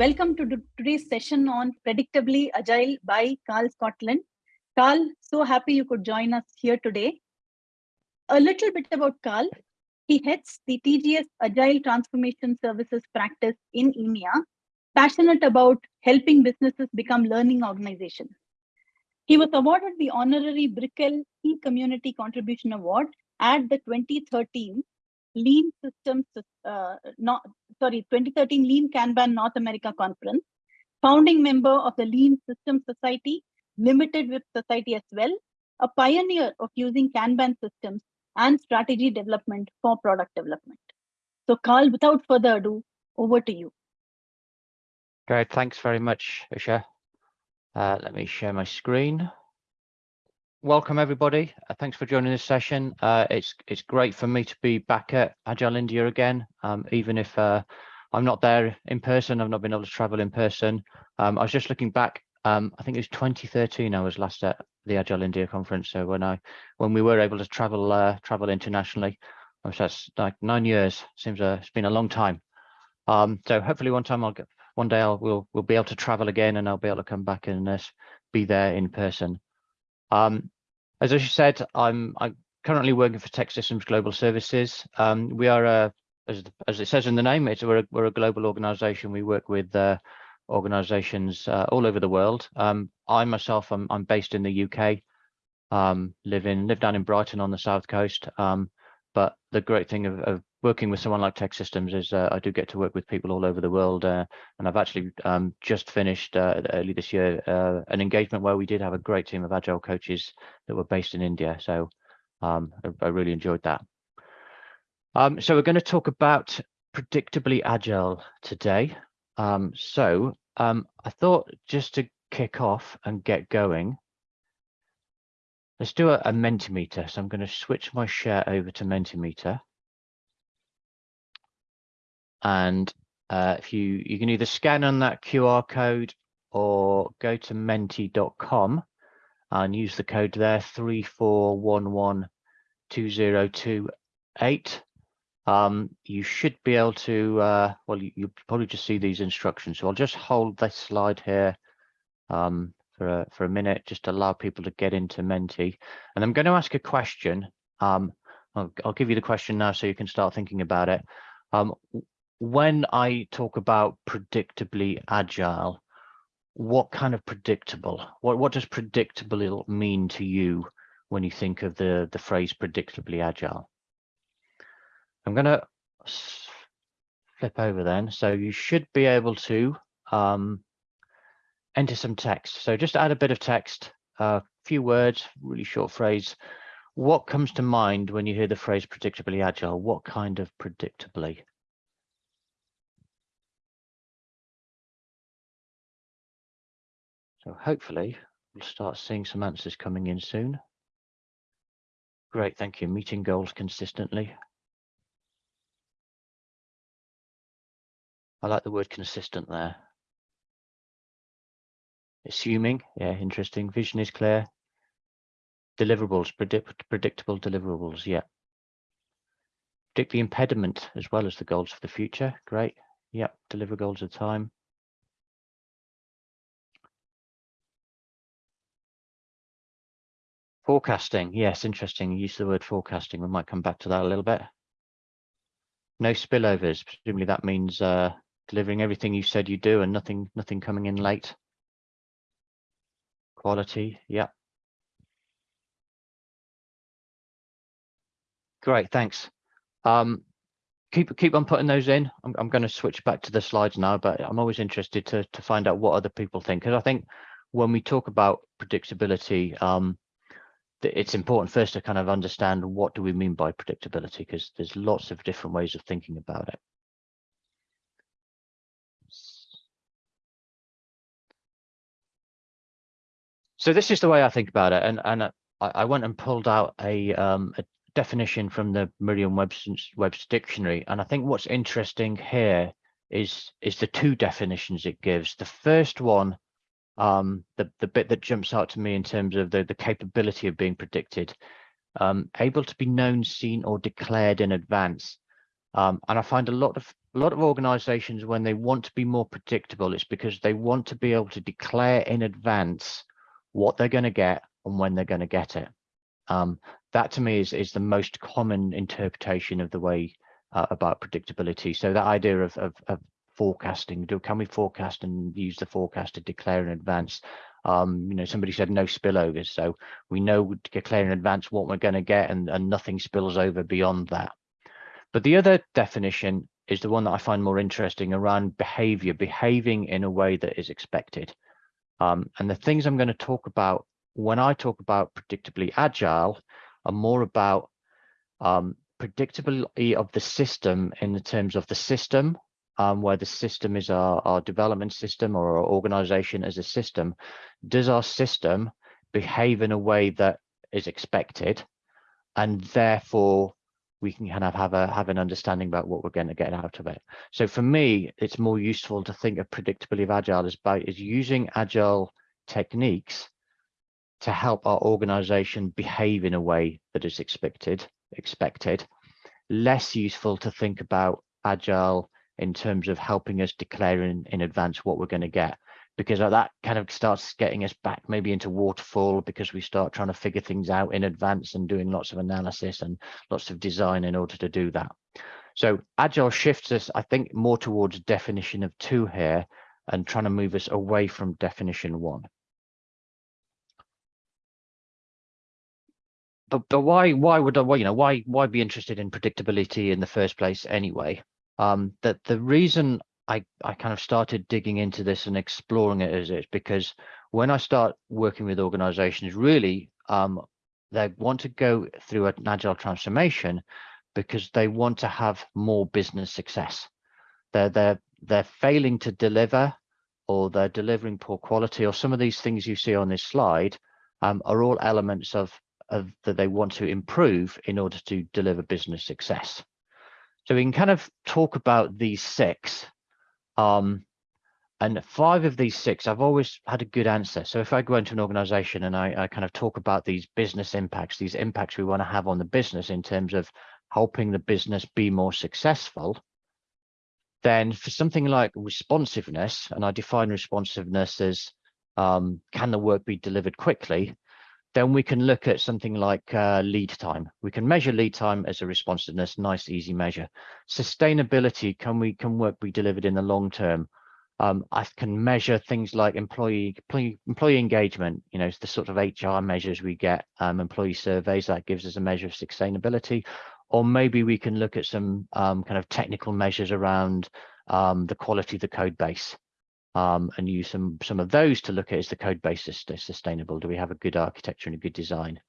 Welcome to today's session on Predictably Agile by Karl Scotland. Karl, so happy you could join us here today. A little bit about Karl. He heads the TGS Agile Transformation Services practice in EMEA, passionate about helping businesses become learning organizations. He was awarded the honorary Brickell Key Community Contribution Award at the 2013 Lean Systems, uh, not, sorry, 2013 Lean Kanban North America Conference, founding member of the Lean Systems Society, Limited WIP Society as well, a pioneer of using Kanban systems and strategy development for product development. So Karl, without further ado, over to you. Great, thanks very much, Usha. Uh, let me share my screen welcome everybody. Uh, thanks for joining this session. Uh, it's it's great for me to be back at Agile India again, um, even if uh, I'm not there in person. I've not been able to travel in person. Um, I was just looking back. Um, I think it was 2013. I was last at the Agile India conference. So when I when we were able to travel uh, travel internationally, that's like nine years. Seems a, it's been a long time. Um, so hopefully one time I'll get one day I'll we'll we'll be able to travel again and I'll be able to come back and uh, be there in person. Um, as I said, I'm I'm currently working for TEKsystems Global Services. Um, we are a as, as it says in the name, it's we're a, we're a global organization. We work with uh, organizations uh, all over the world. Um, I myself, I'm, I'm based in the UK, um, live in live down in Brighton on the south coast. Um, but the great thing of, of, working with someone like TEKsystems is uh, I do get to work with people all over the world. Uh, and I've actually um, just finished uh, early this year uh, an engagement where we did have a great team of agile coaches that were based in India. So um, I, I, really enjoyed that. Um, so we're going to talk about predictably agile today. Um, so um, I thought just to kick off and get going, Let's do a, a Mentimeter. So I'm going to switch my share over to Mentimeter. And uh, if you, you can either scan on that QR code or go to menti.com and use the code there 34112028. Um, you should be able to, uh, well, you, will probably just see these instructions. So I'll just hold this slide here um, for a, for a minute, just to allow people to get into Menti. And I'm going to ask a question. Um, I'll, I'll, give you the question now so you can start thinking about it. When I talk about predictably agile, what kind of predictable, what, what does predictable mean to you when you think of the, the phrase predictably agile? I'm going to flip over then. So you should be able to um, enter some text. So just add a bit of text, a few words, really short phrase. What comes to mind when you hear the phrase predictably agile? What kind of predictably? So hopefully we'll start seeing some answers coming in soon. Great, thank you. Meeting goals consistently. I like the word consistent there. Assuming, yeah, interesting. Vision is clear. Deliverables, predict, predictable deliverables, yeah. Predict the impediment as well as the goals for the future. Great. Yep, deliver goals of time. Forecasting, yes, interesting. Use the word forecasting. We might come back to that a little bit. No spillovers. Presumably that means uh, delivering everything you said you do and nothing, nothing coming in late. Quality, yeah. Great, thanks. Um, keep keep on putting those in. I'm I'm going to switch back to the slides now, but I'm always interested to to find out what other people think because I think when we talk about predictability, um, it's important first to kind of understand what do we mean by predictability because there's lots of different ways of thinking about it. So this is the way I think about it, and and I, I went and pulled out a um, a definition from the Merriam-Webster's Webster dictionary, and I think what's interesting here is is the two definitions it gives. The first one, um, the the bit that jumps out to me in terms of the the capability of being predicted, um, able to be known, seen, or declared in advance. Um, and I find a lot of a lot of organizations when they want to be more predictable, it's because they want to be able to declare in advance what they're going to get and when they're going to get it. Um, that to me is is the most common interpretation of the way uh, about predictability. So that idea of, of, of forecasting, do can we forecast and use the forecast to declare in advance? Um, you know, somebody said no spillovers, so we know declare in advance what we're going to get, and, and nothing spills over beyond that. But the other definition is the one that I find more interesting around behavior, behaving in a way that is expected. Um, and the things I'm going to talk about when I talk about predictably agile are more about um, predictability of the system in the terms of the system, um, where the system is our, our development system or our organization as a system. Does our system behave in a way that is expected? And therefore, we can kind of have a have an understanding about what we're going to get out of it. So for me, it's more useful to think of predictability of agile as by is using agile techniques to help our organization behave in a way that is expected expected less useful to think about agile in terms of helping us declare in, in advance what we're going to get because that kind of starts getting us back maybe into waterfall because we start trying to figure things out in advance and doing lots of analysis and lots of design in order to do that. So agile shifts us, I think, more towards definition of two here and trying to move us away from definition one. But but why why would I you know why why be interested in predictability in the first place anyway? Um, that the reason I, I kind of started digging into this and exploring it it's because when I start working with organizations, really, um, they want to go through an agile transformation because they want to have more business success. They're, they're, they're failing to deliver or they're delivering poor quality or some of these things you see on this slide um, are all elements of, of that they want to improve in order to deliver business success. So we can kind of talk about these six um, and five of these six, I've always had a good answer. So if I go into an organization and I, I kind of talk about these business impacts, these impacts we want to have on the business in terms of helping the business be more successful, then for something like responsiveness, and I define responsiveness as um, can the work be delivered quickly, then we can look at something like uh, lead time. We can measure lead time as a responsiveness, nice, easy measure. Sustainability, can we can work be delivered in the long term? Um, I can measure things like employee, employee, engagement, you know, the sort of HR measures we get, um, employee surveys, that gives us a measure of sustainability. Or maybe we can look at some um, kind of technical measures around um, the quality of the code base um, and use some some of those to look at is the code base sustainable? Do we have a good architecture and a good design?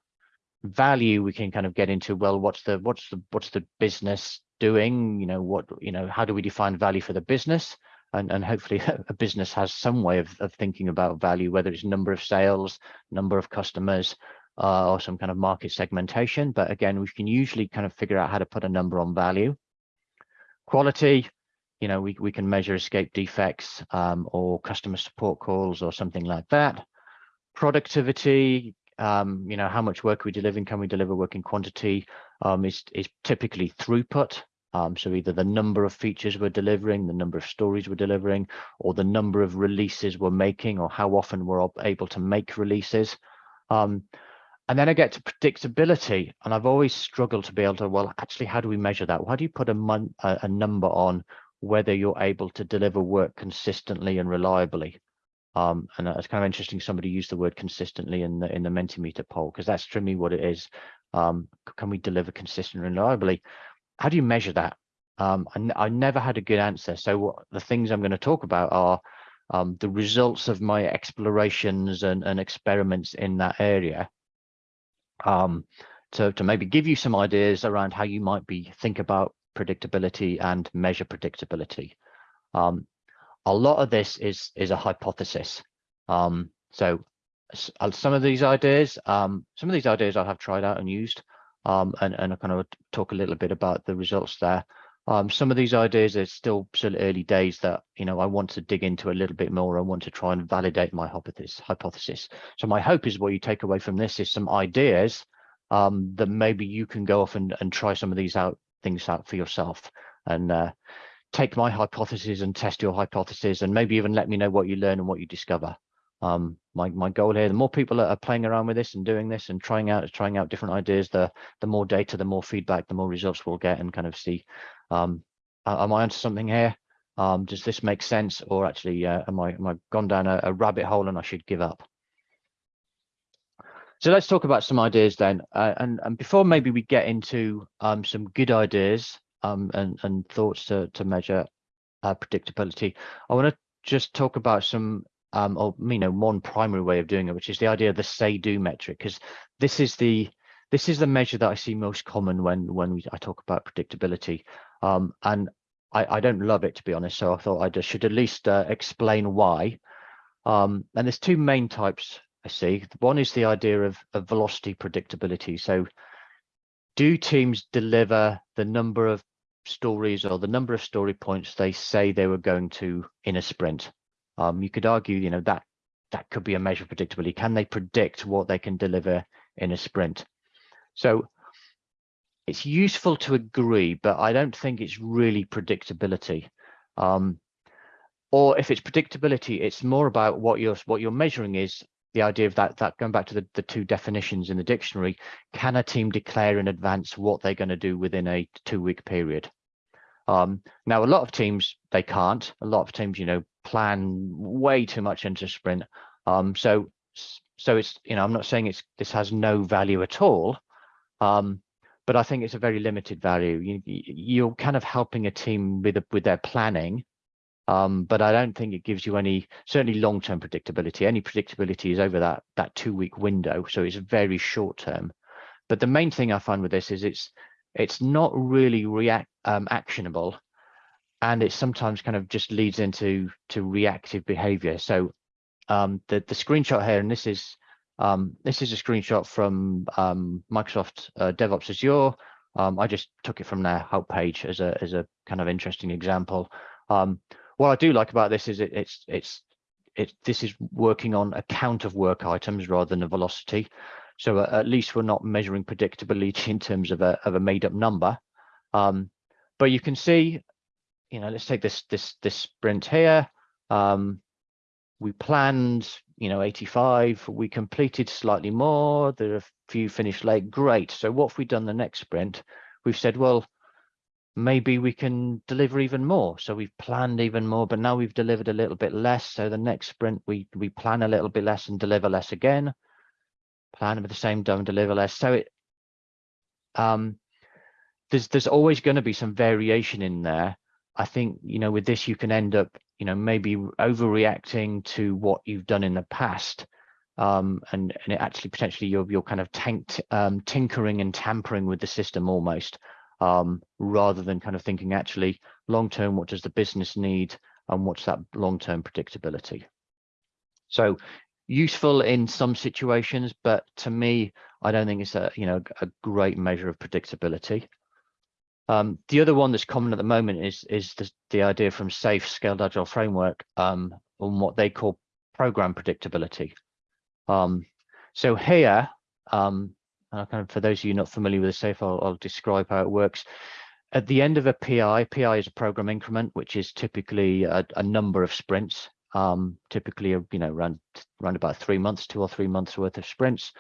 Value we can kind of get into. Well, what's the what's the what's the business doing? You know what you know how do we define value for the business? And, and hopefully a business has some way of, of thinking about value, whether it's number of sales, number of customers, uh, or some kind of market segmentation. But again, we can usually kind of figure out how to put a number on value. Quality, you know, we, we can measure escape defects um, or customer support calls or something like that. Productivity, um, you know, how much work are we delivering? Can we deliver work in quantity? Um, is, is typically throughput. Um, so either the number of features we're delivering, the number of stories we're delivering, or the number of releases we're making, or how often we're able to make releases. Um, and then I get to predictability, and I've always struggled to be able to, well, actually, how do we measure that? How do you put a, a number on whether you're able to deliver work consistently and reliably. Um, and it's kind of interesting somebody used the word consistently in the in the Mentimeter poll because that's me what it is. Um, can we deliver consistently and reliably? How do you measure that? Um, I, I never had a good answer. So what, the things I'm going to talk about are um, the results of my explorations and, and experiments in that area. Um, to, to maybe give you some ideas around how you might be think about predictability and measure predictability. Um, a lot of this is is a hypothesis. Um, so uh, some of these ideas, um, some of these ideas I have tried out and used, um, and, and I kind of talk a little bit about the results there. Um, some of these ideas are still still early days that you know I want to dig into a little bit more. I want to try and validate my hypothesis. Hypothesis. So my hope is what you take away from this is some ideas um, that maybe you can go off and, and try some of these out things out for yourself and uh, take my hypothesis and test your hypothesis and maybe even let me know what you learn and what you discover. Um, my, my goal here, the more people that are playing around with this and doing this and trying out trying out different ideas, the the more data, the more feedback, the more results we'll get and kind of see, um, am I onto something here? Um, does this make sense? Or actually, uh, am, I, am I gone down a, a rabbit hole and I should give up? So let's talk about some ideas then. Uh, and, and before maybe we get into um, some good ideas um, and, and thoughts to, to measure uh, predictability, I want to just talk about some, um, or you know, one primary way of doing it, which is the idea of the say-do metric, because this is the this is the measure that I see most common when when we, I talk about predictability. Um, and I, I don't love it to be honest, so I thought I just should at least uh, explain why. Um, and there's two main types I see. One is the idea of, of velocity predictability. So do teams deliver the number of stories or the number of story points they say they were going to in a sprint? Um, you could argue, you know, that that could be a measure of predictability. Can they predict what they can deliver in a sprint? So it's useful to agree, but I don't think it's really predictability. Um, or if it's predictability, it's more about what you're what you're measuring is the idea of that that going back to the, the two definitions in the dictionary, can a team declare in advance what they're going to do within a two week period? Um, now, a lot of teams they can't. A lot of teams, you know, plan way too much into sprint. Um, so so it's you know I'm not saying it's this has no value at all. Um, but I think it's a very limited value. You, you're kind of helping a team with a, with their planning, um, but I don't think it gives you any certainly long-term predictability. Any predictability is over that that two-week window, so it's very short-term. But the main thing I find with this is it's it's not really react um, actionable, and it sometimes kind of just leads into to reactive behavior. So um, the the screenshot here, and this is um, this is a screenshot from um, Microsoft uh, DevOps Azure. Um, I just took it from their help page as a as a kind of interesting example. What I do like about this is it, it's it's it this is working on a count of work items rather than a velocity. So uh, at least we're not measuring predictability in terms of a of a made up number. Um, but you can see, you know, let's take this this this sprint here. Um, we planned you know 85 we completed slightly more there are a few finished late great so what have we done the next sprint we've said well maybe we can deliver even more. So we've planned even more but now we've delivered a little bit less. So the next sprint we we plan a little bit less and deliver less again. Plan with the same done deliver less. So it um there's there's always going to be some variation in there. I think you know with this you can end up you know maybe overreacting to what you've done in the past um, and and it actually potentially you're you're kind of tanked, um, tinkering and tampering with the system almost um, rather than kind of thinking actually long term what does the business need and what's that long term predictability so useful in some situations but to me I don't think it's a you know a great measure of predictability um, the other one that's common at the moment is is the, the idea from SAFe Scaled Agile Framework um, on what they call program predictability. Um, so here, um, kind of for those of you not familiar with the SAFe, I'll, I'll, describe how it works. At the end of a PI, PI is a program increment, which is typically a, a number of sprints, um, typically you know around around about three months, two or three months worth of sprints.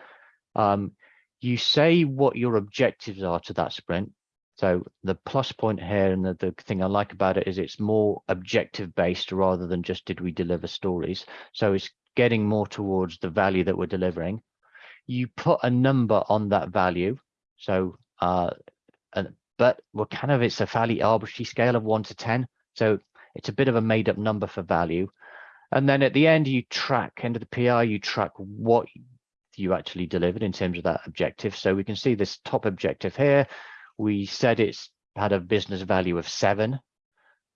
Um, you say what your objectives are to that sprint so the plus point here and the, the thing I like about it is it's more objective based rather than just did we deliver stories. So it's getting more towards the value that we're delivering. You put a number on that value. So, uh, and, but we're kind of, it's a fairly arbitrary scale of one to 10. So it's a bit of a made up number for value. And then at the end, you track, end of the PR, you track what you actually delivered in terms of that objective. So we can see this top objective here we said it's had a business value of seven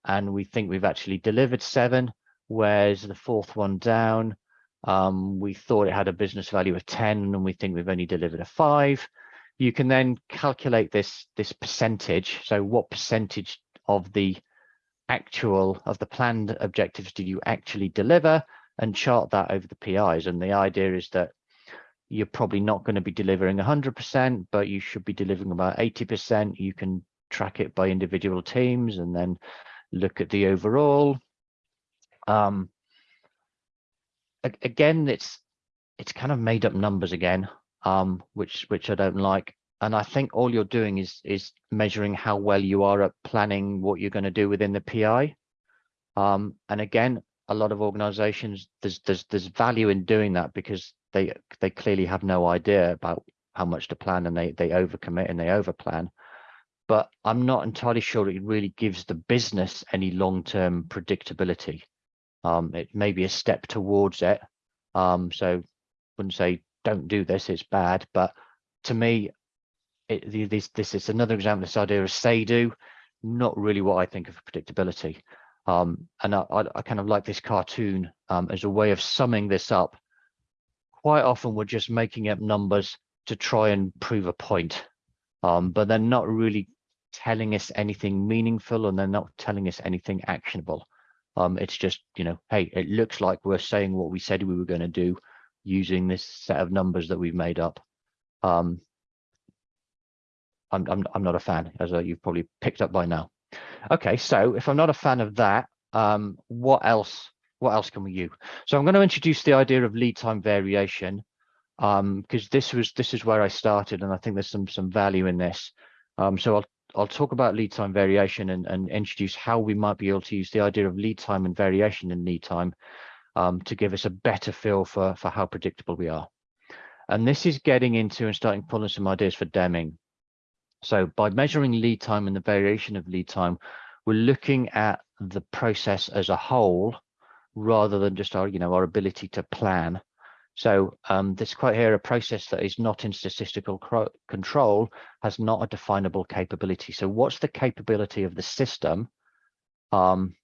and we think we've actually delivered seven whereas the fourth one down um, we thought it had a business value of 10 and we think we've only delivered a five you can then calculate this this percentage so what percentage of the actual of the planned objectives did you actually deliver and chart that over the PIs and the idea is that you're probably not going to be delivering 100%, but you should be delivering about 80%. You can track it by individual teams and then look at the overall. Um, again, it's it's kind of made up numbers again, um, which which I don't like. And I think all you're doing is is measuring how well you are at planning what you're going to do within the PI. Um, and again, a lot of organizations, there's there's there's value in doing that because they they clearly have no idea about how much to plan and they they overcommit and they overplan. But I'm not entirely sure it really gives the business any long-term predictability. Um, it may be a step towards it. Um, so wouldn't say don't do this, it's bad. But to me, it, this this is another example this idea of say do, not really what I think of predictability. Um, and I, I, kind of like this cartoon um, as a way of summing this up. Quite often we're just making up numbers to try and prove a point, um, but they're not really telling us anything meaningful and they're not telling us anything actionable. Um, it's just, you know, hey, it looks like we're saying what we said we were going to do using this set of numbers that we've made up. Um, I'm, I'm, I'm not a fan, as uh, you've probably picked up by now. Okay, so if I'm not a fan of that, um, what else? What else can we use? So I'm going to introduce the idea of lead time variation because um, this was this is where I started, and I think there's some some value in this. Um, so I'll I'll talk about lead time variation and, and introduce how we might be able to use the idea of lead time and variation in lead time um, to give us a better feel for for how predictable we are. And this is getting into and starting pulling some ideas for Deming. So by measuring lead time and the variation of lead time, we're looking at the process as a whole rather than just our, you know, our ability to plan. So um, this quote here, a process that is not in statistical control has not a definable capability. So what's the capability of the system? Um,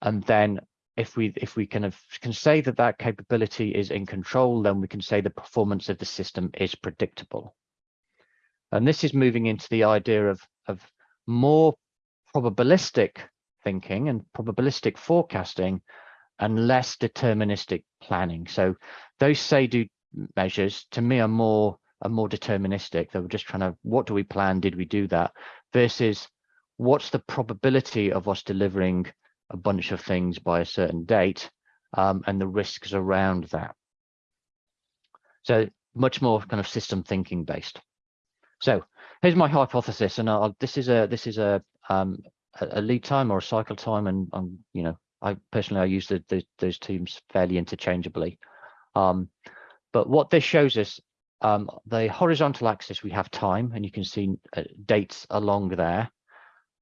and then if we if we kind of can say that that capability is in control, then we can say the performance of the system is predictable. And this is moving into the idea of, of more probabilistic thinking and probabilistic forecasting and less deterministic planning. So those say-do measures to me are more are more deterministic. They were just trying to, what do we plan? Did we do that? Versus what's the probability of us delivering a bunch of things by a certain date um, and the risks around that. So much more kind of system thinking based. So here's my hypothesis, and I'll, this is a this is a um, a lead time or a cycle time, and um, you know, I personally I use the, the, those terms fairly interchangeably. Um, but what this shows us, um, the horizontal axis we have time, and you can see uh, dates along there.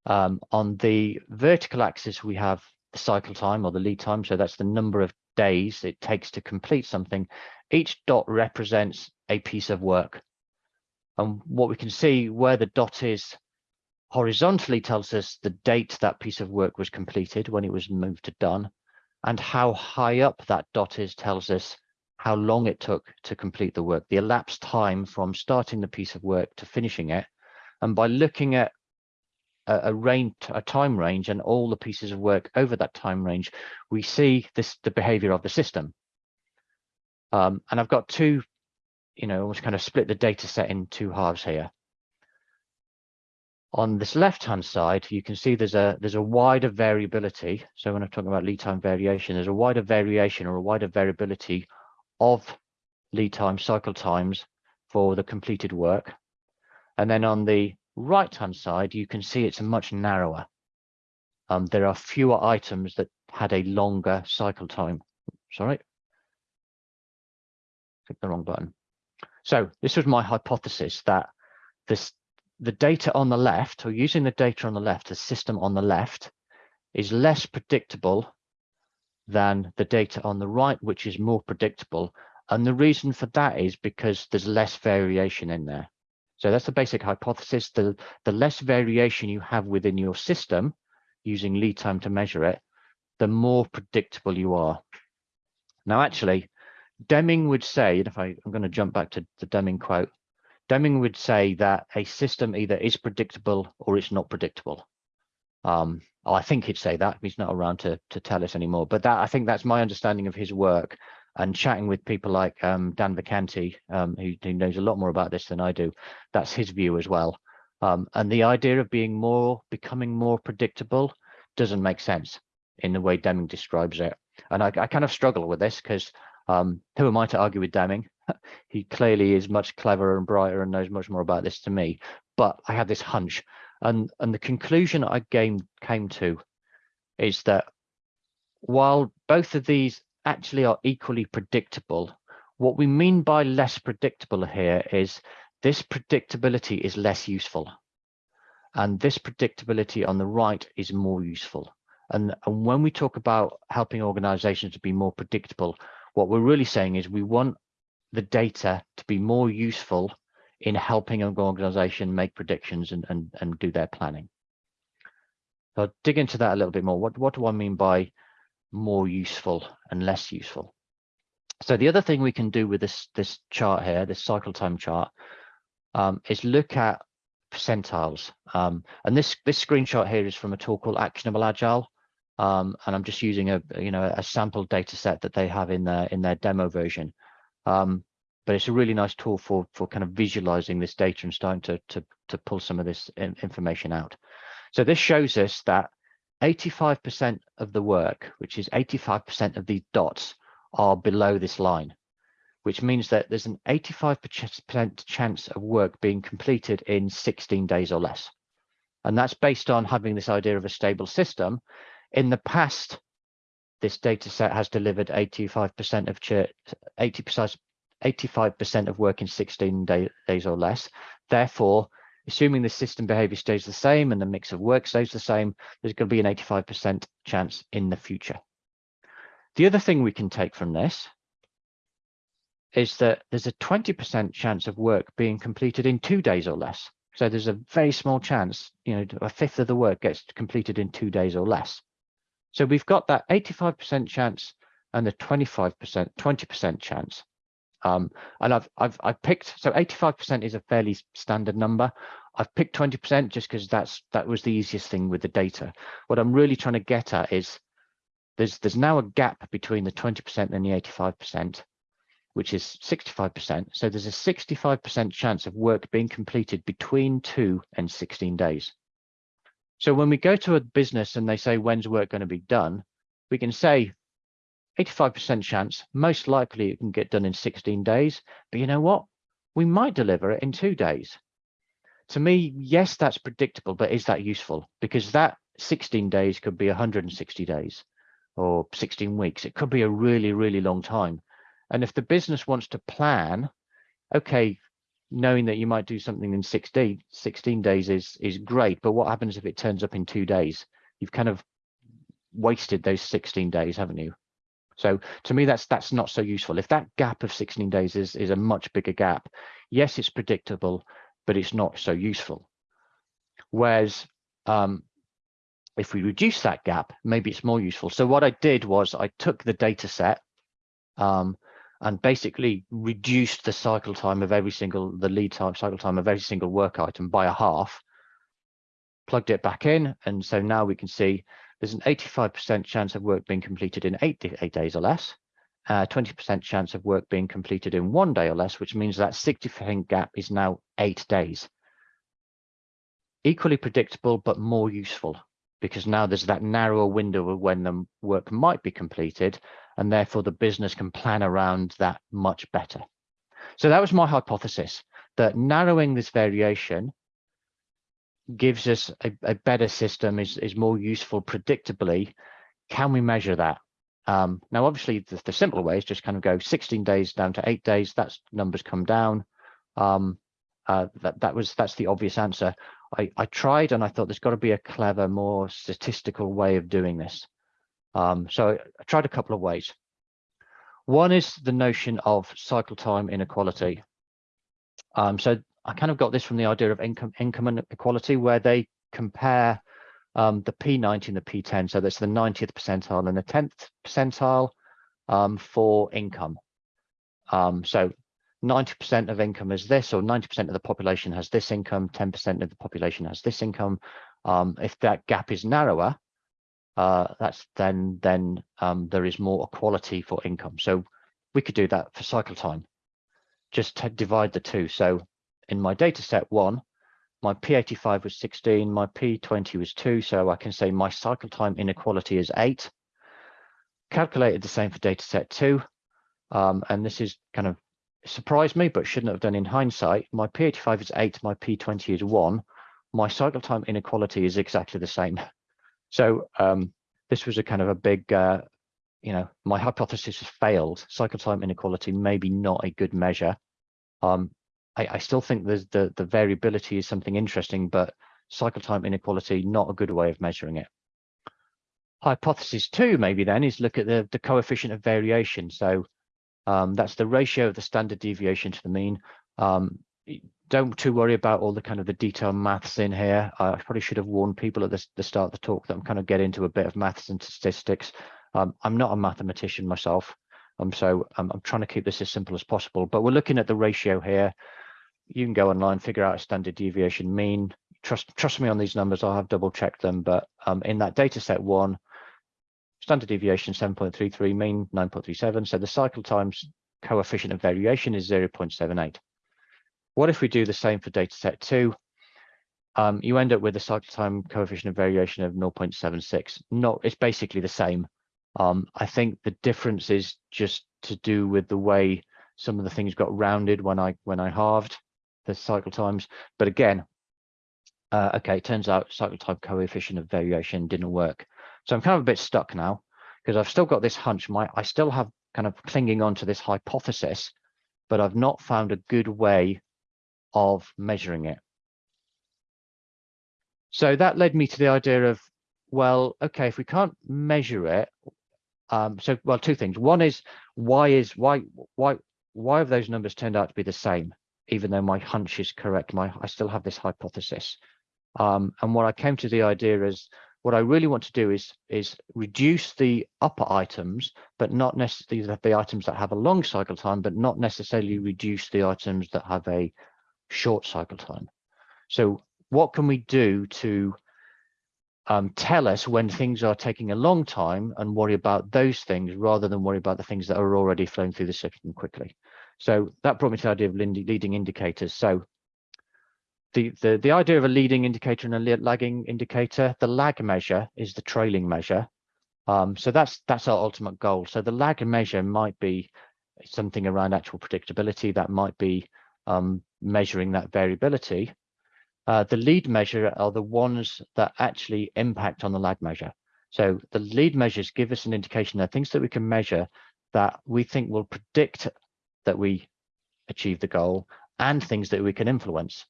Um, on the vertical axis we have the cycle time or the lead time, so that's the number of days it takes to complete something. Each dot represents a piece of work. And what we can see where the dot is horizontally tells us the date that piece of work was completed when it was moved to done. And how high up that dot is tells us how long it took to complete the work, the elapsed time from starting the piece of work to finishing it. And by looking at a, a range, a time range and all the pieces of work over that time range, we see this the behavior of the system. Um, and I've got two you know, almost kind of split the data set in two halves here. On this left-hand side, you can see there's a there's a wider variability. So when I'm talking about lead time variation, there's a wider variation or a wider variability of lead time cycle times for the completed work. And then on the right-hand side, you can see it's much narrower. Um, there are fewer items that had a longer cycle time. Sorry. Click the wrong button. So this was my hypothesis that this the data on the left, or using the data on the left, the system on the left, is less predictable than the data on the right, which is more predictable. And the reason for that is because there's less variation in there. So that's the basic hypothesis. The, the less variation you have within your system using lead time to measure it, the more predictable you are. Now, actually, Deming would say, and if I, I'm going to jump back to the Deming quote, Deming would say that a system either is predictable or it's not predictable. Um, I think he'd say that he's not around to to tell us anymore. But that I think that's my understanding of his work and chatting with people like um, Dan Vacanti, um, who, who, knows a lot more about this than I do. That's his view as well. Um, and the idea of being more, becoming more predictable doesn't make sense in the way Deming describes it. And I, I kind of struggle with this because um, who am I to argue with Deming? he clearly is much cleverer and brighter and knows much more about this to me. But I had this hunch, and and the conclusion I came came to is that while both of these actually are equally predictable, what we mean by less predictable here is this predictability is less useful. And this predictability on the right is more useful. And, and when we talk about helping organizations to be more predictable, what we're really saying is we want the data to be more useful in helping an organization make predictions and, and, and do their planning. So I'll dig into that a little bit more. What, what do I mean by more useful and less useful? So the other thing we can do with this, this chart here, this cycle time chart, um, is look at percentiles. Um, and this, this screenshot here is from a tool called Actionable Agile. Um, and I'm just using a you know a sample data set that they have in their in their demo version. Um, but it's a really nice tool for for kind of visualizing this data and starting to to to pull some of this information out. So this shows us that 85% of the work, which is 85% of these dots, are below this line, which means that there's an 85% chance of work being completed in 16 days or less. And that's based on having this idea of a stable system in the past, this data set has delivered 85% of 80 85% of work in 16 day, days or less. Therefore, assuming the system behavior stays the same and the mix of work stays the same, there's going to be an 85% chance in the future. The other thing we can take from this is that there's a 20% chance of work being completed in two days or less. So there's a very small chance, you know, a fifth of the work gets completed in two days or less. So we've got that 85% chance and the 25%, 20% chance. Um, and I've, I've, I've picked, so 85% is a fairly standard number. I've picked 20% just because that's, that was the easiest thing with the data. What I'm really trying to get at is there's, there's now a gap between the 20% and the 85%, which is 65%. So there's a 65% chance of work being completed between two and 16 days. So when we go to a business and they say, when's work going to be done? We can say 85% chance, most likely it can get done in 16 days. But you know what? We might deliver it in two days. To me, yes, that's predictable, but is that useful? Because that 16 days could be 160 days or 16 weeks. It could be a really, really long time. And if the business wants to plan, okay, knowing that you might do something in 16, 16 days is is great but what happens if it turns up in two days? You've kind of wasted those 16 days haven't you? So to me that's that's not so useful. If that gap of 16 days is is a much bigger gap yes it's predictable but it's not so useful. Whereas um, if we reduce that gap maybe it's more useful. So what i did was i took the data set um, and basically reduced the cycle time of every single, the lead time, cycle time of every single work item by a half, plugged it back in. And so now we can see there's an 85% chance of work being completed in eight, eight days or less, 20% uh, chance of work being completed in one day or less, which means that 60% gap is now eight days. Equally predictable, but more useful because now there's that narrower window of when the work might be completed and therefore the business can plan around that much better. So that was my hypothesis, that narrowing this variation gives us a, a better system, is, is more useful predictably. Can we measure that? Um, now, obviously, the, the simple way is just kind of go 16 days down to eight days. That's numbers come down. Um, uh, that that was that's the obvious answer. I, I tried and I thought there's got to be a clever, more statistical way of doing this. Um, so I tried a couple of ways. One is the notion of cycle time inequality. Um, so I kind of got this from the idea of income income inequality, where they compare um, the P90 and the P10. So that's the 90th percentile and the 10th percentile um, for income. Um, so 90% of income is this, or 90% of the population has this income, 10% of the population has this income. Um, if that gap is narrower, uh, that's then then um, there is more equality for income. So we could do that for cycle time. Just divide the two. So in my data set one, my P85 was 16, my P20 was 2, so I can say my cycle time inequality is 8. Calculated the same for data set 2, um, and this is kind of surprised me, but shouldn't have done in hindsight. My P85 is 8, my P20 is 1. My cycle time inequality is exactly the same. So um, this was a kind of a big, uh, you know, my hypothesis has failed. Cycle time inequality maybe not a good measure. Um, I, I still think the, the, the variability is something interesting, but cycle time inequality, not a good way of measuring it. Hypothesis two, maybe then, is look at the, the coefficient of variation. So um, that's the ratio of the standard deviation to the mean. Um, don't too worry about all the kind of the detailed maths in here. I probably should have warned people at the, the start of the talk that I'm kind of getting into a bit of maths and statistics. Um, I'm not a mathematician myself, um, so I'm, I'm trying to keep this as simple as possible. But we're looking at the ratio here you can go online, figure out a standard deviation mean. Trust trust me on these numbers, I have double checked them, but um, in that data set one, standard deviation 7.33, mean 9.37. So the cycle times coefficient of variation is 0.78. What if we do the same for data set two? Um, you end up with a cycle time coefficient of variation of 0.76. Not, it's basically the same. Um, I think the difference is just to do with the way some of the things got rounded when I when I halved the cycle times. But again, uh, okay, it turns out cycle time coefficient of variation didn't work. So I'm kind of a bit stuck now because I've still got this hunch. My I still have kind of clinging on to this hypothesis, but I've not found a good way of measuring it. So that led me to the idea of, well, okay, if we can't measure it, um, so well, two things. One is why is why why why have those numbers turned out to be the same? even though my hunch is correct, my I still have this hypothesis. Um, and what I came to the idea is what I really want to do is is reduce the upper items, but not necessarily the, the items that have a long cycle time, but not necessarily reduce the items that have a short cycle time. So what can we do to um, tell us when things are taking a long time and worry about those things rather than worry about the things that are already flowing through the system quickly. So that brought me to the idea of leading indicators. So the, the, the idea of a leading indicator and a lagging indicator, the lag measure is the trailing measure. Um, so that's that's our ultimate goal. So the lag measure might be something around actual predictability that might be um, measuring that variability. Uh, the lead measure are the ones that actually impact on the lag measure. So the lead measures give us an indication that things that we can measure that we think will predict that we achieve the goal and things that we can influence.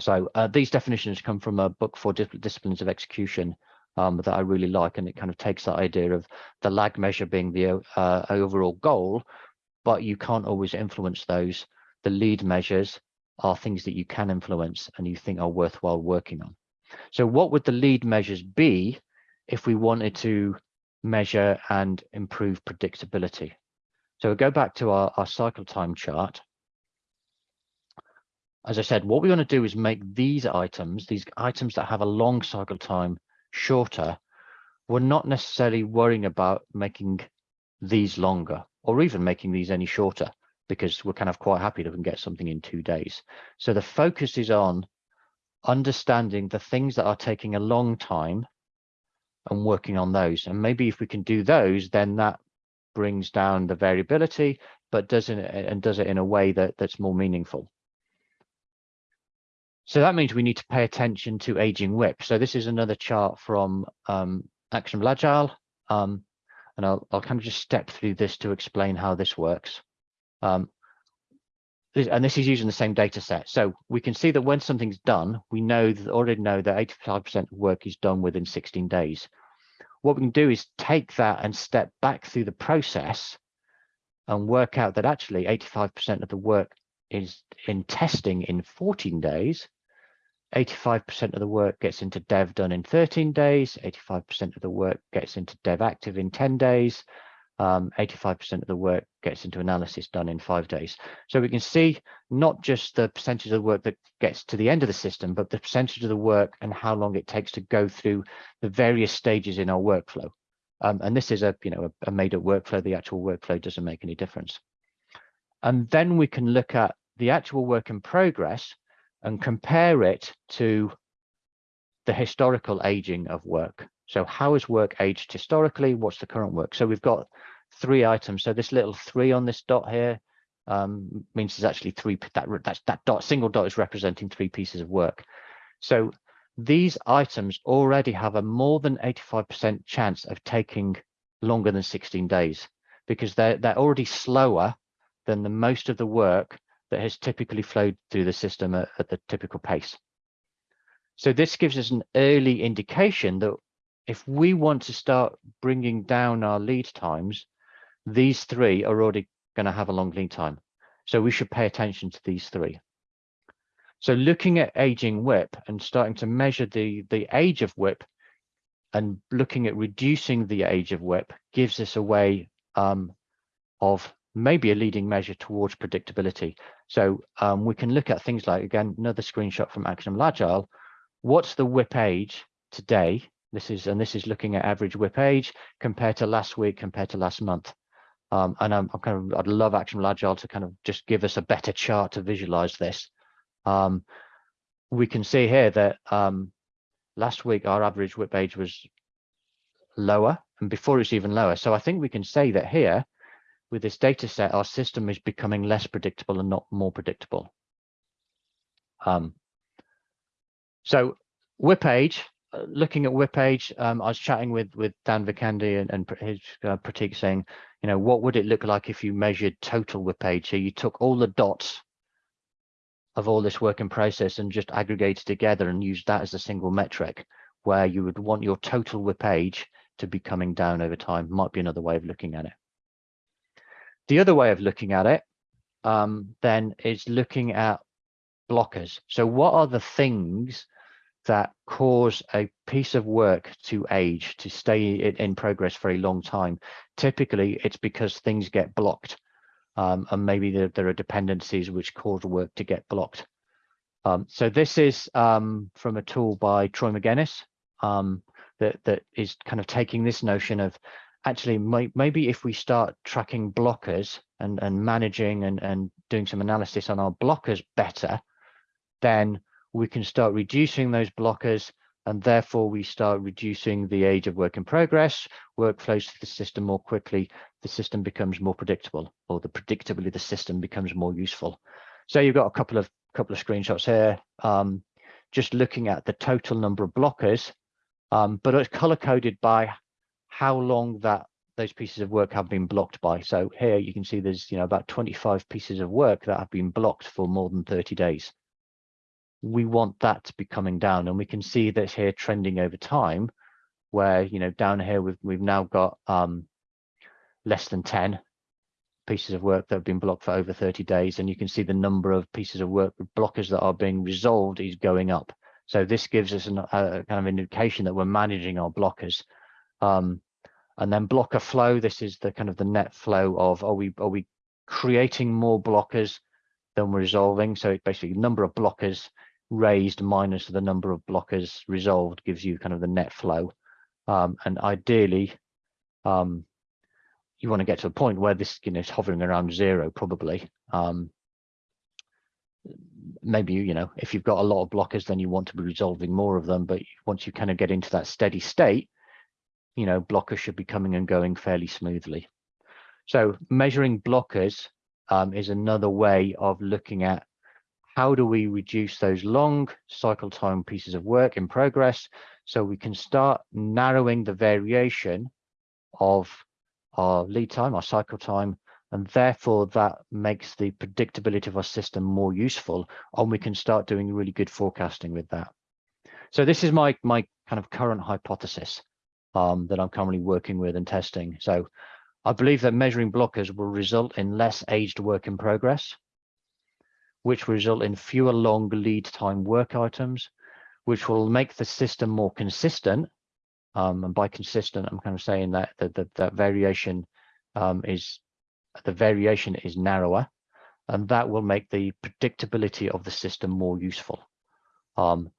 So uh, these definitions come from a book four disciplines of execution um, that I really like, and it kind of takes that idea of the lag measure being the uh, overall goal, but you can't always influence those. The lead measures are things that you can influence and you think are worthwhile working on. So what would the lead measures be if we wanted to measure and improve predictability? So we go back to our, our cycle time chart. As I said, what we want to do is make these items, these items that have a long cycle time shorter, we're not necessarily worrying about making these longer or even making these any shorter because we're kind of quite happy to get something in two days. So the focus is on understanding the things that are taking a long time and working on those. And maybe if we can do those, then that brings down the variability, but does it and does it in a way that that's more meaningful. So that means we need to pay attention to aging WIP. So this is another chart from um, Actionable Agile. Um, and I'll, I'll kind of just step through this to explain how this works. Um, and this is using the same data set. So we can see that when something's done, we know that already know that 85% of work is done within 16 days what we can do is take that and step back through the process and work out that actually 85% of the work is in testing in 14 days. 85% of the work gets into dev done in 13 days. 85% of the work gets into dev active in 10 days um, 85% of the work gets into analysis done in five days. So we can see not just the percentage of the work that gets to the end of the system, but the percentage of the work and how long it takes to go through the various stages in our workflow. Um, and this is a, you know, a, a made up workflow. The actual workflow doesn't make any difference. And then we can look at the actual work in progress, and compare it to the historical aging of work. So how is work aged historically? What's the current work? So we've got three items. So this little three on this dot here um, means there's actually three, that, that, that dot, single dot is representing three pieces of work. So these items already have a more than 85% chance of taking longer than 16 days because they're, they're already slower than the most of the work that has typically flowed through the system at, at the typical pace. So this gives us an early indication that if we want to start bringing down our lead times, these three are already going to have a long lead time. So we should pay attention to these three. So looking at aging WIP and starting to measure the, the age of WIP and looking at reducing the age of WIP gives us a way um, of maybe a leading measure towards predictability. So um, we can look at things like, again, another screenshot from Actionable Agile. What's the WIP age today? This is, and this is looking at average WIP age compared to last week, compared to last month. Um, and I'm, I'm, kind of, I'd love Actionable Agile to kind of just give us a better chart to visualize this. Um, we can see here that um, last week our average WIP age was lower and before it's even lower. So I think we can say that here with this data set, our system is becoming less predictable and not more predictable. Um, so WIP age, looking at WIP age, um, I was chatting with with Dan Vacanti and, and his uh, Pratik saying, you know, what would it look like if you measured total WIP age? So you took all the dots of all this work in process and just aggregated together and used that as a single metric where you would want your total WIP age to be coming down over time might be another way of looking at it. The other way of looking at it um, then is looking at blockers. So what are the things that cause a piece of work to age, to stay in progress for a long time? Typically, it's because things get blocked um, and maybe there, there, are dependencies which cause work to get blocked. Um, so this is um, from a tool by Troy Magennis um, that, that is kind of taking this notion of actually may, maybe if we start tracking blockers and, and managing and, and doing some analysis on our blockers better, then we can start reducing those blockers and therefore we start reducing the age of work in progress, work flows through the system more quickly, the system becomes more predictable, or the predictably the system becomes more useful. So you've got a couple of couple of screenshots here, um, just looking at the total number of blockers, um, but it's color coded by how long that those pieces of work have been blocked by. So here you can see there's you know about 25 pieces of work that have been blocked for more than 30 days we want that to be coming down. And we can see this here trending over time where you know down here we've we've now got um less than 10 pieces of work that have been blocked for over 30 days. And you can see the number of pieces of work blockers that are being resolved is going up. So this gives us an, a kind of indication that we're managing our blockers. Um, and then blocker flow this is the kind of the net flow of are we are we creating more blockers than we're resolving? So basically number of blockers raised minus the number of blockers resolved gives you kind of the net flow. Um, and ideally, um, you want to get to a point where this you know, is hovering around zero, probably. Um, maybe, you know, if you've got a lot of blockers, then you want to be resolving more of them. But once you kind of get into that steady state, you know, blockers should be coming and going fairly smoothly. So measuring blockers um, is another way of looking at how do we reduce those long cycle time pieces of work in progress so we can start narrowing the variation of our lead time, our cycle time, and therefore that makes the predictability of our system more useful and we can start doing really good forecasting with that. So this is my, my kind of current hypothesis um, that I'm currently working with and testing. So I believe that measuring blockers will result in less aged work in progress which will result in fewer long lead time work items, which will make the system more consistent. Um, and by consistent, I'm kind of saying that that, that, that variation um, is the variation is narrower, and that will make the predictability of the system more useful. Um,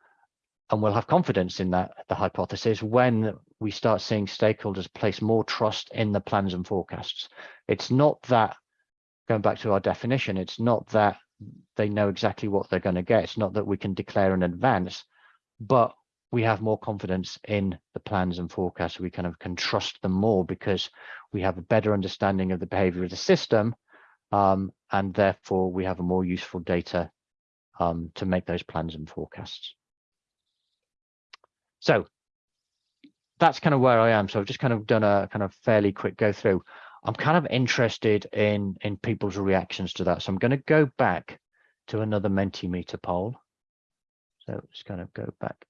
and we'll have confidence in that the hypothesis when we start seeing stakeholders place more trust in the plans and forecasts. It's not that going back to our definition, it's not that they know exactly what they're going to get. It's not that we can declare in advance, but we have more confidence in the plans and forecasts. We kind of can trust them more because we have a better understanding of the behavior of the system. Um, and therefore we have a more useful data um, to make those plans and forecasts. So that's kind of where I am. So I've just kind of done a kind of fairly quick go through. I'm kind of interested in in people's reactions to that. So I'm going to go back to another Mentimeter poll. So just kind of go back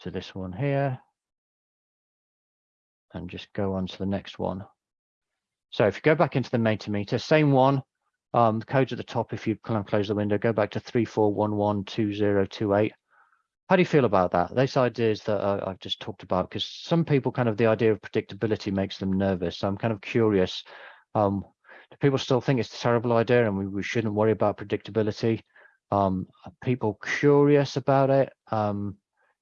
to this one here and just go on to the next one. So if you go back into the Mentimeter, same one, um, the code's at the top. If you close the window, go back to 34112028. How do you feel about that? Those ideas that uh, I've just talked about, because some people kind of the idea of predictability makes them nervous. So I'm kind of curious. Um, do people still think it's a terrible idea and we, we shouldn't worry about predictability? Um, are people curious about it? Um,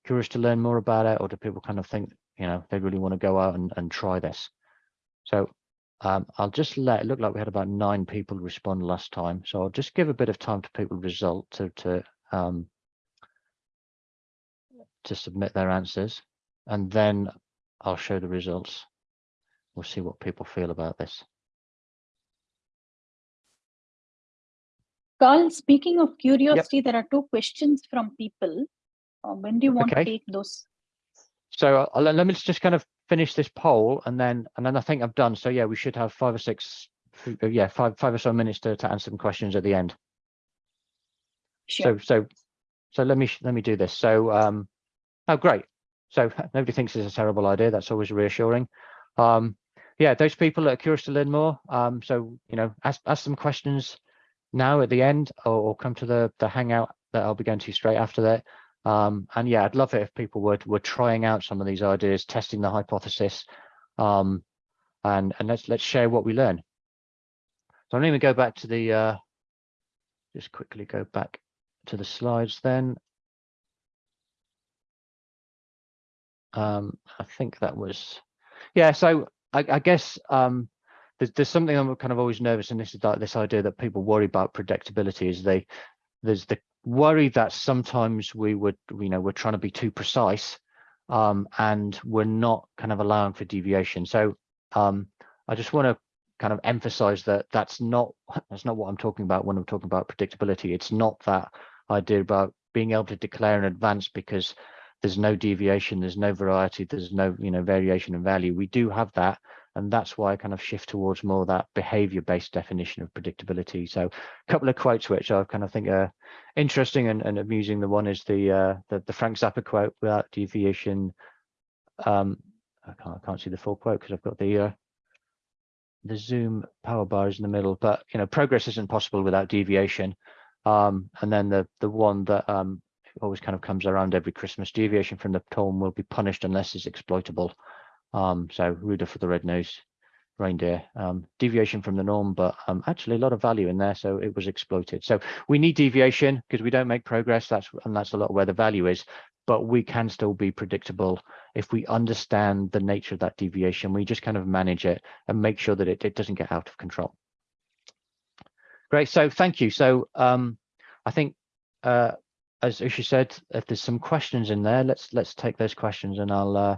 curious to learn more about it, or do people kind of think, you know, they really want to go out and, and try this? So um, I'll just let it look like we had about nine people respond last time. So I'll just give a bit of time to people result to to um, to submit their answers, and then I'll show the results. We'll see what people feel about this. Karl, speaking of curiosity, yep. there are two questions from people. Uh, when do you want okay. to take those? So uh, let me just kind of finish this poll and then and then I think I've done. So yeah, we should have five or six, uh, yeah, five five or so minutes to, to answer some questions at the end. Sure. So so so let me let me do this. So um, oh great. So nobody thinks it's a terrible idea. That's always reassuring. Um, yeah, those people that are curious to learn more. Um, so you know, ask ask some questions now at the end, or, or come to the the hangout that I'll be going to straight after that. Um, and yeah, I'd love it if people were were trying out some of these ideas, testing the hypothesis, um, and and let's let's share what we learn. So I'm going to go back to the uh, just quickly go back to the slides then. Um, I think that was yeah. So I, I guess um, there's there's something I'm kind of always nervous, and this is like this idea that people worry about predictability is they there's the worry that sometimes we would, you know, we're trying to be too precise um, and we're not kind of allowing for deviation. So um, I just want to kind of emphasize that that's not that's not what I'm talking about when I'm talking about predictability. It's not that idea about being able to declare in advance because there's no deviation, there's no variety, there's no you know variation in value. We do have that, and that's why I kind of shift towards more that behavior-based definition of predictability. So a couple of quotes which I kind of think are interesting and, and amusing. The one is the, uh, the, the Frank Zappa quote without deviation. Um, I can't I can't see the full quote because I've got the uh, the Zoom power bar is in the middle. But you know, progress isn't possible without deviation. Um, and then the the one that um, always kind of comes around every Christmas: deviation from the tone will be punished unless it's exploitable. Um, so Rudolph for the red-nosed reindeer, um, deviation from the norm, but um, actually a lot of value in there, so it was exploited. So we need deviation because we don't make progress. That's and that's a lot where the value is. But we can still be predictable if we understand the nature of that deviation. We just kind of manage it and make sure that it, it doesn't get out of control. Great. So thank you. So um, I think, uh, as Usha said, if there's some questions in there, let's let's take those questions and I'll uh,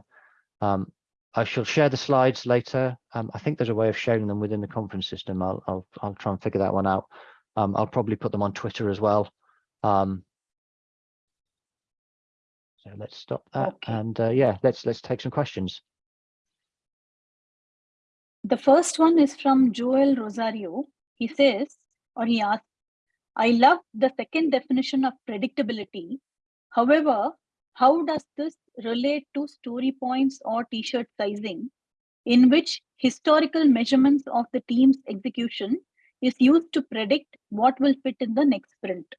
um, I shall share the slides later. Um, I think there's a way of sharing them within the conference system. I'll I'll I'll try and figure that one out. Um, I'll probably put them on Twitter as well. Um, so let's stop that okay. and uh, yeah, let's let's take some questions. The first one is from Joel Rosario. He says, or he asks, I love the second definition of predictability. However, how does this relate to story points or t-shirt sizing in which historical measurements of the team's execution is used to predict what will fit in the next sprint?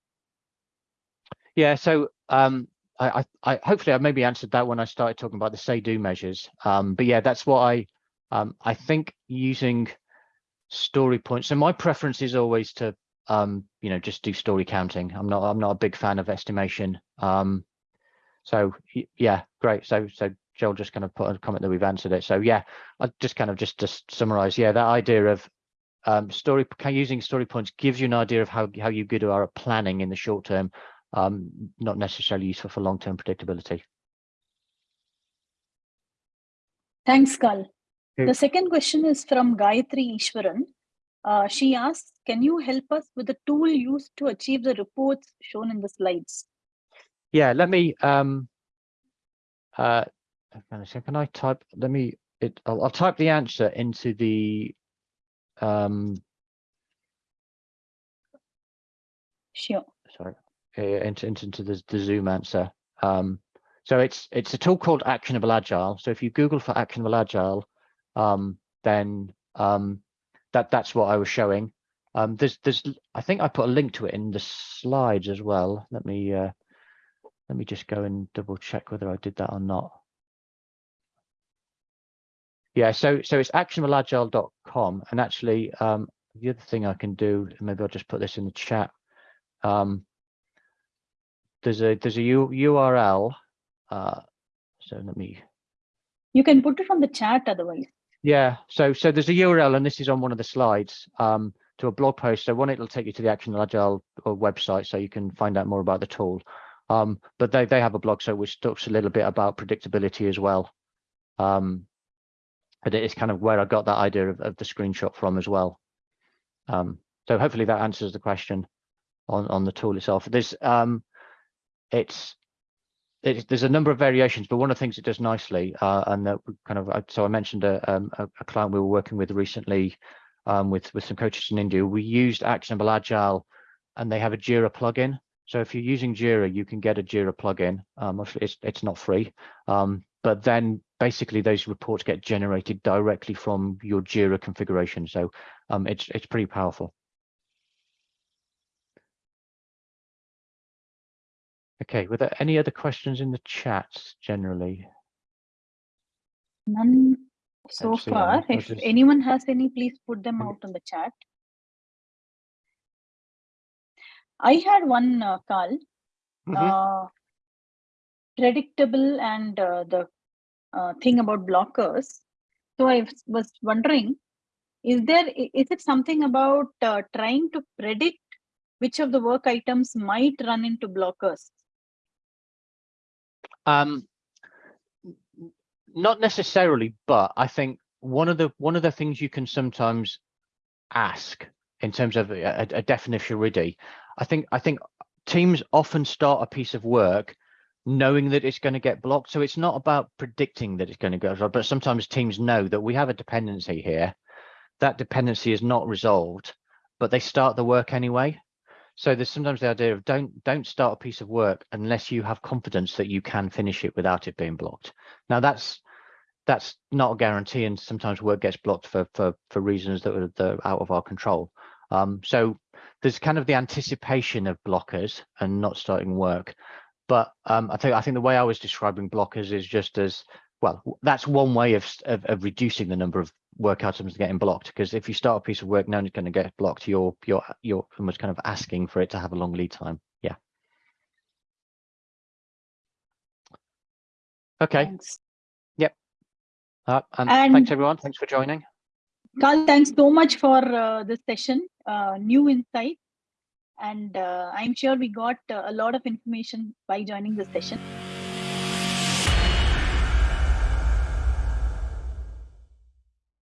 Yeah, so um, I, I, hopefully I maybe answered that when I started talking about the say-do measures. Um, but yeah, that's what I um, I think using story points. So my preference is always to um, you know just do story counting. I'm not I'm not a big fan of estimation. Um, so yeah, great. So so Joel just kind of put a comment that we've answered it. So yeah, I just kind of just to summarize, yeah, that idea of um, story using story points gives you an idea of how how you good are at planning in the short term, um, not necessarily useful for long term predictability. Thanks, Karl. Okay. The second question is from Gayatri Ishwaran. Uh, she asks, can you help us with the tool used to achieve the reports shown in the slides? Yeah, let me, um, uh, can I type, let me, it, I'll, I'll type the answer into the, um, Sure. sorry, uh, into, into, into the, the Zoom answer. Um, so it's it's a tool called Actionable Agile. So if you Google for Actionable Agile, um, then um, that that's what I was showing. Um, there's there's I think I put a link to it in the slides as well. Let me uh, let me just go and double check whether I did that or not. Yeah, so so it's actionableagile.com, and actually um, the other thing I can do, maybe I'll just put this in the chat. Um, there's a there's a U, URL uh, so let me. You can put it on the chat otherwise. Yeah, so so there's a URL and this is on one of the slides um, to a blog post. So one, it'll take you to the Action Agile uh, website so you can find out more about the tool. Um, but they, they have a blog so which talks a little bit about predictability as well. Um, but it is kind of where I got that idea of, of the screenshot from as well. Um, so hopefully that answers the question on, on the tool itself. There's um, it's there's a number of variations, but one of the things it does nicely, uh, and that kind of, uh, so I mentioned a, um, a, a, client we were working with recently um, with, with some coaches in India. We used Actionable Agile and they have a Jira plugin. So if you're using Jira, you can get a Jira plugin. Um, it's, it's not free, um, but then basically those reports get generated directly from your Jira configuration. So um, it's, it's pretty powerful. Okay, were there any other questions in the chat generally? None so far. If just... anyone has any, please put them out in the chat. I had one uh, call, mm -hmm. uh, predictable and uh, the uh, thing about blockers. So I was wondering, is there is it something about uh, trying to predict which of the work items might run into blockers? Um, not necessarily, but I think one of the one of the things you can sometimes ask in terms of a, a definition ready, I think I think teams often start a piece of work knowing that it's going to get blocked. So it's not about predicting that it's going to go, but sometimes teams know that we have a dependency here. That dependency is not resolved, but they start the work anyway. So there's sometimes the idea of don't don't start a piece of work unless you have confidence that you can finish it without it being blocked. Now that's that's not a guarantee, and sometimes work gets blocked for for for reasons that are, that are out of our control. Um, so there's kind of the anticipation of blockers and not starting work. But um, I think I think the way I was describing blockers is just as well. That's one way of, of, of reducing the number of work items getting blocked because if you start a piece of work knowing it's going to get blocked. You're you're you're almost kind of asking for it to have a long lead time. Yeah. Okay. Thanks. yep. Uh, and, and, thanks everyone. Thanks for joining. Karl thanks so much for uh, this session. Uh, new insight. And uh, i'm sure we got uh, a lot of information by joining this session